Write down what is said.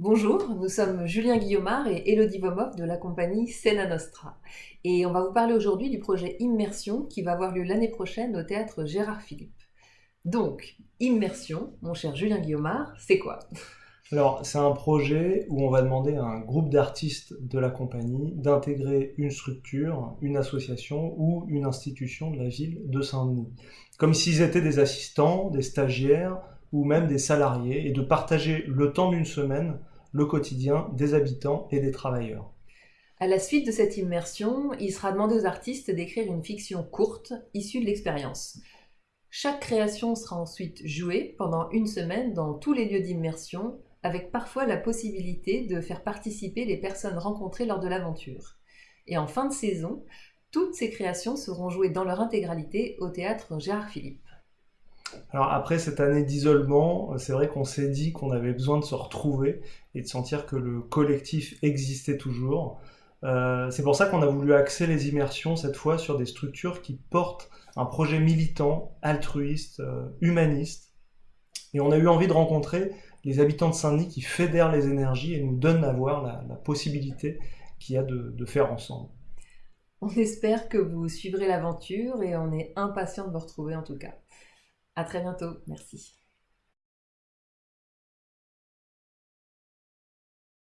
Bonjour, nous sommes Julien Guillaumard et Elodie Vomov de la compagnie Sena Nostra. Et on va vous parler aujourd'hui du projet Immersion qui va avoir lieu l'année prochaine au théâtre Gérard Philippe. Donc, Immersion, mon cher Julien Guillaumard, c'est quoi? Alors, c'est un projet où on va demander à un groupe d'artistes de la compagnie d'intégrer une structure, une association ou une institution de la ville de Saint-Denis. Comme s'ils étaient des assistants, des stagiaires ou même des salariés et de partager le temps d'une semaine le quotidien des habitants et des travailleurs. À la suite de cette immersion, il sera demandé aux artistes d'écrire une fiction courte issue de l'expérience. Chaque création sera ensuite jouée pendant une semaine dans tous les lieux d'immersion, avec parfois la possibilité de faire participer les personnes rencontrées lors de l'aventure. Et en fin de saison, toutes ces créations seront jouées dans leur intégralité au théâtre Gérard Philippe. Alors après cette année d'isolement, c'est vrai qu'on s'est dit qu'on avait besoin de se retrouver et de sentir que le collectif existait toujours. Euh, c'est pour ça qu'on a voulu axer les immersions cette fois sur des structures qui portent un projet militant, altruiste, euh, humaniste. Et on a eu envie de rencontrer les habitants de Saint-Denis qui fédèrent les énergies et nous donnent à voir la, possibilité qu'il y a de, de faire ensemble. On espère que vous suivrez l'aventure et on est impatient de vous retrouver en tout cas. À très bientôt. Merci.